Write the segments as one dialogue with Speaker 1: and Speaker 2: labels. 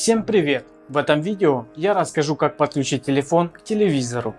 Speaker 1: Всем привет! В этом видео я расскажу как подключить телефон к телевизору.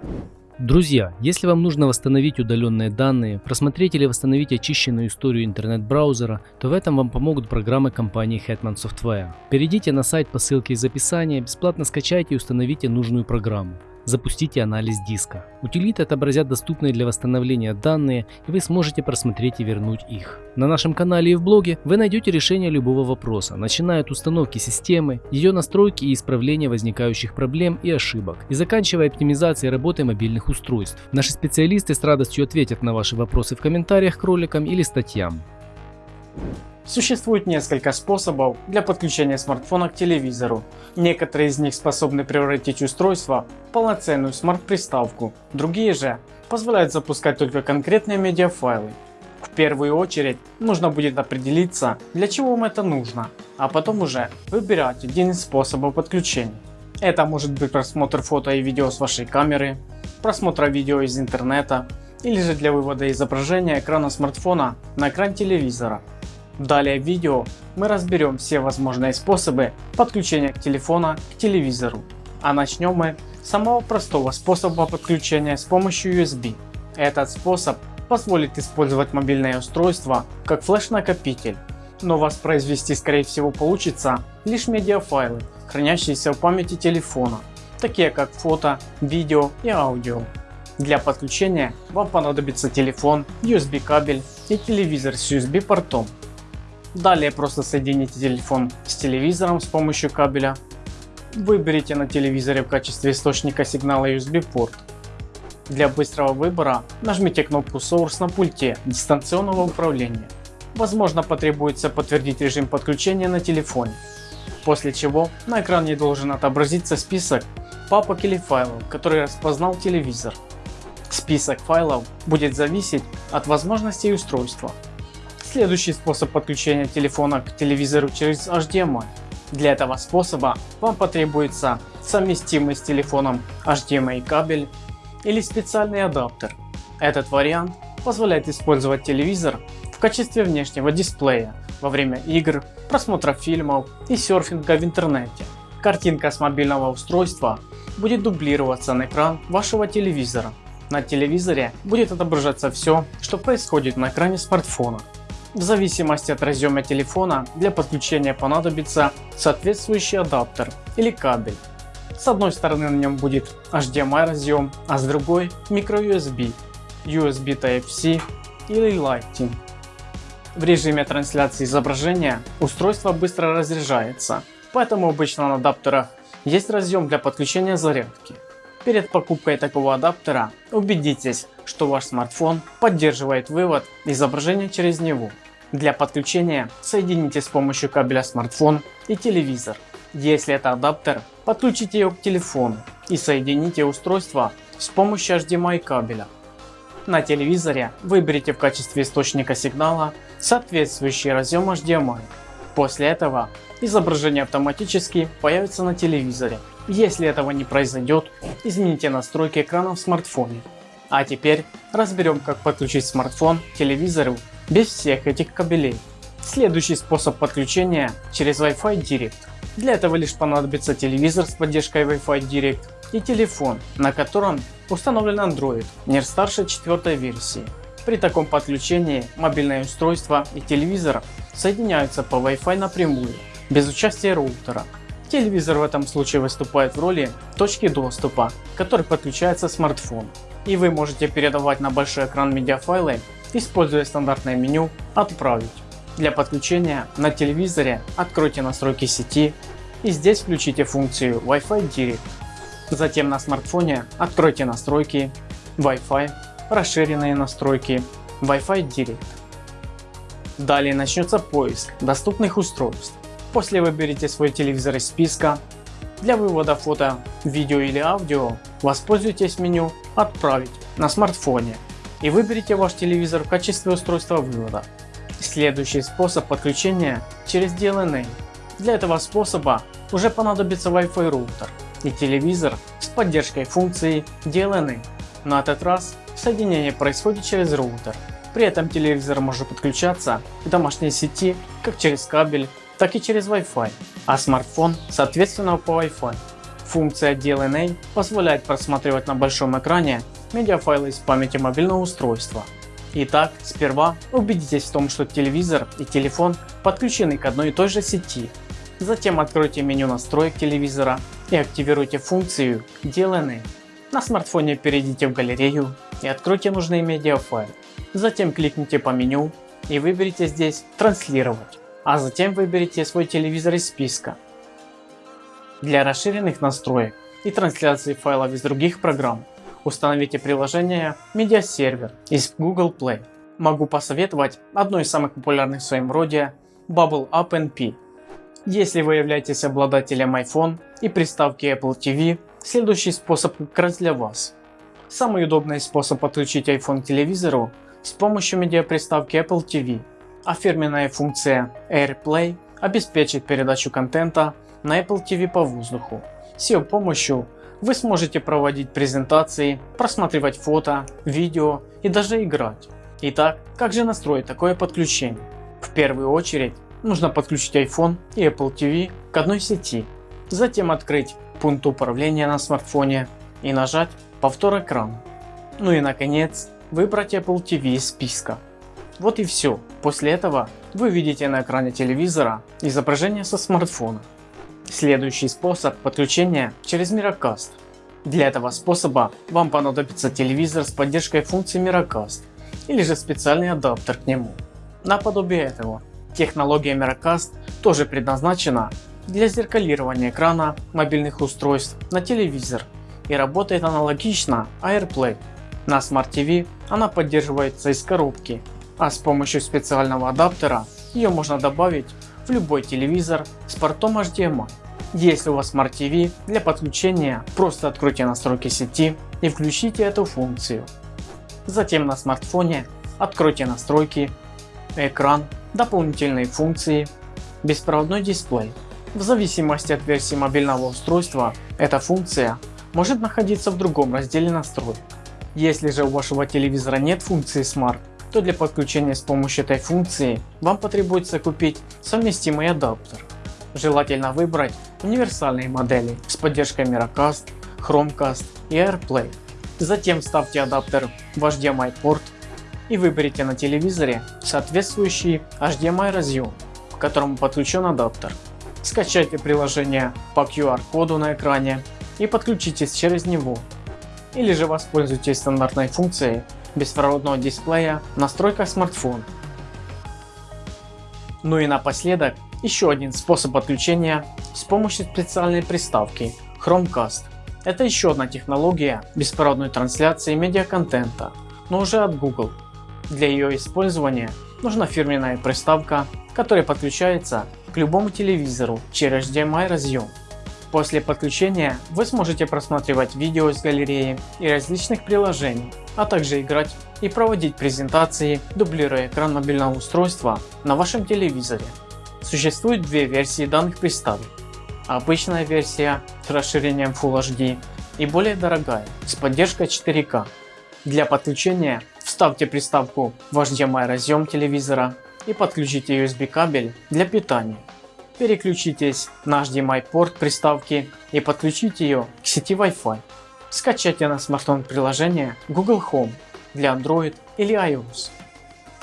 Speaker 2: Друзья, если вам нужно восстановить удаленные данные, просмотреть или восстановить очищенную историю интернет-браузера, то в этом вам помогут программы компании Hetman Software. Перейдите на сайт по ссылке из описания, бесплатно скачайте и установите нужную программу. Запустите анализ диска. Утилиты отобразят доступные для восстановления данные, и вы сможете просмотреть и вернуть их. На нашем канале и в блоге вы найдете решение любого вопроса, начиная от установки системы, ее настройки и исправления возникающих проблем и ошибок, и заканчивая оптимизацией работы мобильных устройств. Наши специалисты с радостью ответят на ваши вопросы в комментариях к роликам или статьям.
Speaker 1: Существует несколько способов для подключения смартфона к телевизору. Некоторые из них способны превратить устройство в полноценную смарт-приставку, другие же позволяют запускать только конкретные медиафайлы. В первую очередь нужно будет определиться для чего вам это нужно, а потом уже выбирать один из способов подключения. Это может быть просмотр фото и видео с вашей камеры, просмотр видео из интернета или же для вывода изображения экрана смартфона на экран телевизора. Далее в видео мы разберем все возможные способы подключения телефона к телевизору. А начнем мы с самого простого способа подключения с помощью USB. Этот способ позволит использовать мобильное устройство как флеш-накопитель, но воспроизвести скорее всего получится лишь медиафайлы, хранящиеся в памяти телефона, такие как фото, видео и аудио. Для подключения вам понадобится телефон, USB кабель и телевизор с USB портом. Далее просто соедините телефон с телевизором с помощью кабеля. Выберите на телевизоре в качестве источника сигнала USB порт. Для быстрого выбора нажмите кнопку Source на пульте дистанционного управления. Возможно потребуется подтвердить режим подключения на телефоне. После чего на экране должен отобразиться список папок или файлов, которые распознал телевизор. Список файлов будет зависеть от возможностей устройства. Следующий способ подключения телефона к телевизору через HDMI. Для этого способа вам потребуется совместимый с телефоном HDMI кабель или специальный адаптер. Этот вариант позволяет использовать телевизор в качестве внешнего дисплея во время игр, просмотра фильмов и серфинга в интернете. Картинка с мобильного устройства будет дублироваться на экран вашего телевизора. На телевизоре будет отображаться все, что происходит на экране смартфона. В зависимости от разъема телефона для подключения понадобится соответствующий адаптер или кабель. С одной стороны на нем будет HDMI разъем, а с другой microUSB, USB Type-C или Lightning. В режиме трансляции изображения устройство быстро разряжается, поэтому обычно на адаптерах есть разъем для подключения зарядки. Перед покупкой такого адаптера убедитесь, что ваш смартфон поддерживает вывод изображения через него. Для подключения соедините с помощью кабеля смартфон и телевизор. Если это адаптер, подключите его к телефону и соедините устройство с помощью HDMI кабеля. На телевизоре выберите в качестве источника сигнала соответствующий разъем HDMI. После этого изображение автоматически появится на телевизоре. Если этого не произойдет, измените настройки экрана в смартфоне. А теперь разберем как подключить смартфон к телевизору без всех этих кабелей. Следующий способ подключения через Wi-Fi Direct. Для этого лишь понадобится телевизор с поддержкой Wi-Fi Direct и телефон, на котором установлен Android не старше четвертой версии. При таком подключении мобильное устройство и телевизор соединяются по Wi-Fi напрямую, без участия роутера. Телевизор в этом случае выступает в роли точки доступа, к которой подключается смартфон. И вы можете передавать на большой экран медиафайлы Используя стандартное меню «Отправить». Для подключения на телевизоре откройте настройки сети и здесь включите функцию Wi-Fi Direct. Затем на смартфоне откройте настройки Wi-Fi, расширенные настройки Wi-Fi Direct. Далее начнется поиск доступных устройств. После выберите свой телевизор из списка. Для вывода фото, видео или аудио воспользуйтесь меню «Отправить» на смартфоне и выберите ваш телевизор в качестве устройства вывода. Следующий способ подключения через DLNA. Для этого способа уже понадобится Wi-Fi роутер и телевизор с поддержкой функции DLNA. На этот раз соединение происходит через роутер. При этом телевизор может подключаться к домашней сети как через кабель, так и через Wi-Fi, а смартфон соответственно по Wi-Fi. Функция DLNA позволяет просматривать на большом экране медиафайлы из памяти мобильного устройства. Итак, сперва убедитесь в том, что телевизор и телефон подключены к одной и той же сети. Затем откройте меню настроек телевизора и активируйте функцию DLNA. На смартфоне перейдите в галерею и откройте нужный медиафайл. Затем кликните по меню и выберите здесь транслировать, а затем выберите свой телевизор из списка. Для расширенных настроек и трансляции файлов из других программ установите приложение Media из Google Play. Могу посоветовать одно из самых популярных в своем роде Bubble Up NP. Если вы являетесь обладателем iPhone и приставки Apple TV, следующий способ как раз для вас. Самый удобный способ подключить iPhone к телевизору с помощью медиаприставки Apple TV, а фирменная функция AirPlay обеспечит передачу контента на Apple TV по воздуху. С ее помощью вы сможете проводить презентации, просматривать фото, видео и даже играть. Итак, как же настроить такое подключение? В первую очередь нужно подключить iPhone и Apple TV к одной сети. Затем открыть пункт управления на смартфоне и нажать повтор экрана. Ну и наконец выбрать Apple TV из списка. Вот и все. После этого вы видите на экране телевизора изображение со смартфона. Следующий способ подключения через Miracast. Для этого способа вам понадобится телевизор с поддержкой функции Miracast или же специальный адаптер к нему. Наподобие этого, технология Miracast тоже предназначена для зеркалирования экрана мобильных устройств на телевизор и работает аналогично AirPlay. На Smart TV она поддерживается из коробки, а с помощью специального адаптера ее можно добавить в любой телевизор с портом HDMI. Если у вас Smart TV, для подключения просто откройте настройки сети и включите эту функцию. Затем на смартфоне откройте настройки, экран, дополнительные функции, беспроводной дисплей. В зависимости от версии мобильного устройства эта функция может находиться в другом разделе настроек. Если же у вашего телевизора нет функции Smart, то для подключения с помощью этой функции вам потребуется купить совместимый адаптер. Желательно выбрать универсальные модели с поддержкой Miracast, Chromecast и AirPlay. Затем вставьте адаптер в HDMI порт и выберите на телевизоре соответствующий HDMI разъем, к которому подключен адаптер. Скачайте приложение по QR-коду на экране и подключитесь через него. Или же воспользуйтесь стандартной функцией беспроводного дисплея в настройках смартфона. Ну и напоследок еще один способ подключения с помощью специальной приставки Chromecast. Это еще одна технология беспроводной трансляции медиаконтента, но уже от Google. Для ее использования нужна фирменная приставка, которая подключается к любому телевизору через HDMI разъем. После подключения вы сможете просматривать видео из галереи и различных приложений, а также играть и проводить презентации, дублируя экран мобильного устройства на вашем телевизоре. Существует две версии данных приставок. Обычная версия с расширением Full HD и более дорогая с поддержкой 4К. Для подключения вставьте приставку в HDMI разъем телевизора и подключите USB кабель для питания. Переключитесь на HDMI порт приставки и подключите ее к сети Wi-Fi. Скачайте на смартфон приложение Google Home для Android или iOS.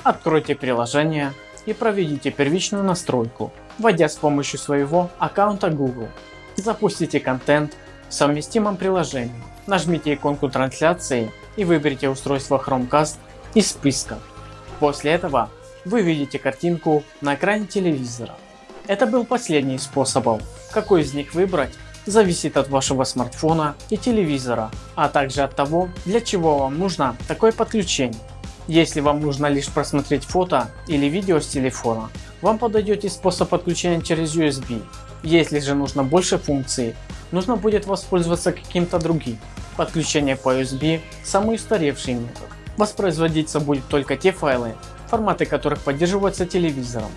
Speaker 1: Откройте приложение и проведите первичную настройку, вводя с помощью своего аккаунта Google. Запустите контент в совместимом приложении. Нажмите иконку трансляции и выберите устройство Chromecast из списка. После этого вы видите картинку на экране телевизора. Это был последний из способов. Какой из них выбрать зависит от вашего смартфона и телевизора, а также от того для чего вам нужно такое подключение. Если вам нужно лишь просмотреть фото или видео с телефона, вам подойдет и способ подключения через USB. Если же нужно больше функций, нужно будет воспользоваться каким-то другим. Подключение по USB – самый устаревший метод. Воспроизводиться будет только те файлы, форматы которых поддерживаются телевизором.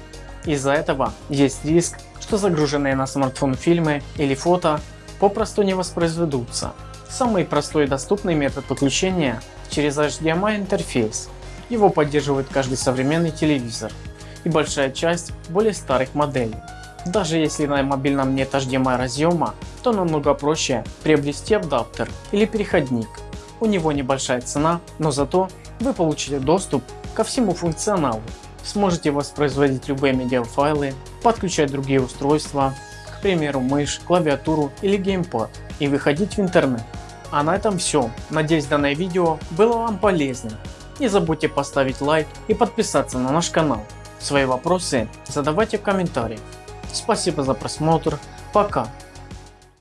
Speaker 1: Из-за этого есть риск, что загруженные на смартфон фильмы или фото попросту не воспроизведутся. Самый простой и доступный метод подключения через HDMI интерфейс. Его поддерживает каждый современный телевизор и большая часть более старых моделей. Даже если на мобильном нет HDMI разъема, то намного проще приобрести адаптер или переходник. У него небольшая цена, но зато вы получите доступ ко всему функционалу. Сможете воспроизводить любые медиафайлы, подключать другие устройства, к примеру мышь, клавиатуру или геймпад и выходить в интернет. А на этом все. Надеюсь данное видео было вам полезным. Не забудьте поставить лайк и подписаться на наш канал. Свои вопросы задавайте в комментариях. Спасибо за просмотр. Пока.